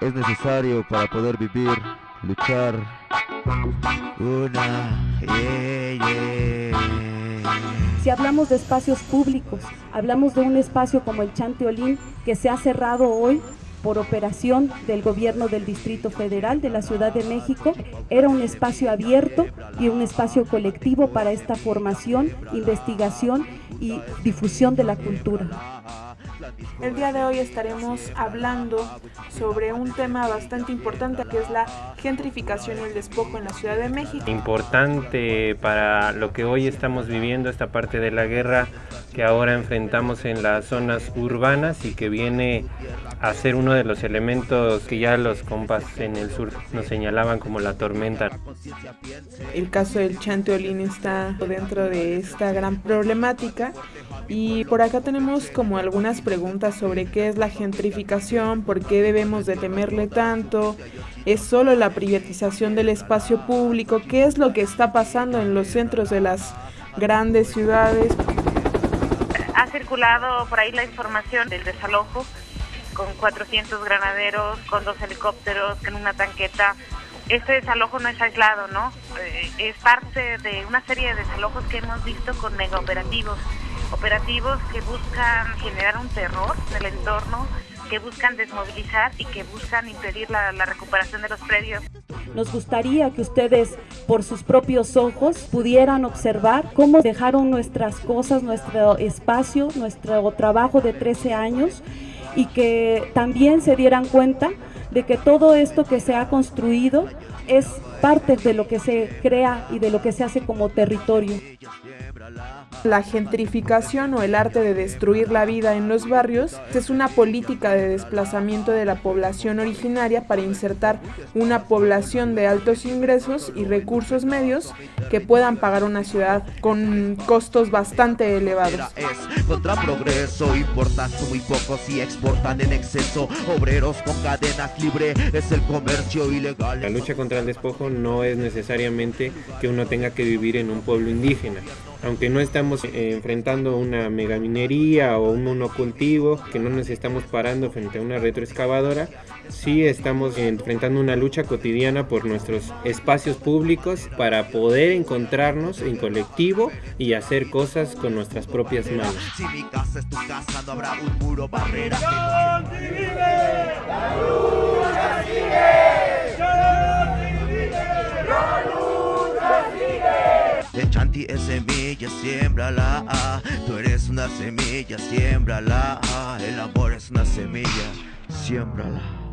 es necesario para poder vivir, luchar. Una, Si hablamos de espacios públicos, hablamos de un espacio como el Chanteolín que se ha cerrado hoy por operación del gobierno del Distrito Federal de la Ciudad de México. Era un espacio abierto y un espacio colectivo para esta formación, investigación y difusión de la cultura. El día de hoy estaremos hablando sobre un tema bastante importante que es la gentrificación y el despojo en la Ciudad de México. Importante para lo que hoy estamos viviendo, esta parte de la guerra que ahora enfrentamos en las zonas urbanas y que viene a ser uno de los elementos que ya los compas en el sur nos señalaban como la tormenta. El caso del Chanteolín está dentro de esta gran problemática y por acá tenemos como algunas preguntas sobre qué es la gentrificación, por qué debemos de temerle tanto, es solo la privatización del espacio público, qué es lo que está pasando en los centros de las grandes ciudades. Ha circulado por ahí la información del desalojo con 400 granaderos, con dos helicópteros, con una tanqueta. Este desalojo no es aislado, ¿no? Eh, es parte de una serie de desalojos que hemos visto con mega operativos. Operativos que buscan generar un terror en el entorno, que buscan desmovilizar y que buscan impedir la, la, recuperación de los predios. Nos gustaría que ustedes por sus propios ojos pudieran observar cómo dejaron nuestras cosas, nuestro espacio, nuestro trabajo de 13 años y que también se dieran cuenta de que todo esto que se ha construido es parte de lo que se crea y de lo que se hace como territorio. La gentrificación o el arte de destruir la vida en los barrios es una política de desplazamiento de la población originaria para insertar una población de altos ingresos y recursos medios que puedan pagar una ciudad con costos bastante elevados. contra progreso, importan muy pocos y exportan en exceso. Obreros con cadenas libre es el comercio ilegal. La lucha contra el despojo no es necesariamente que uno tenga que vivir en un pueblo indígena aunque no estamos eh, enfrentando una megaminería o un monocultivo, que no nos estamos parando frente a una retroexcavadora, sí estamos enfrentando una lucha cotidiana por nuestros espacios públicos para poder encontrarnos en colectivo y hacer cosas con nuestras propias manos. Si mi casa es tu casa, no habrá un muro barrera. El es semilla, siembrala. Tú eres una semilla, siembrala. El amor es una semilla, siembrala.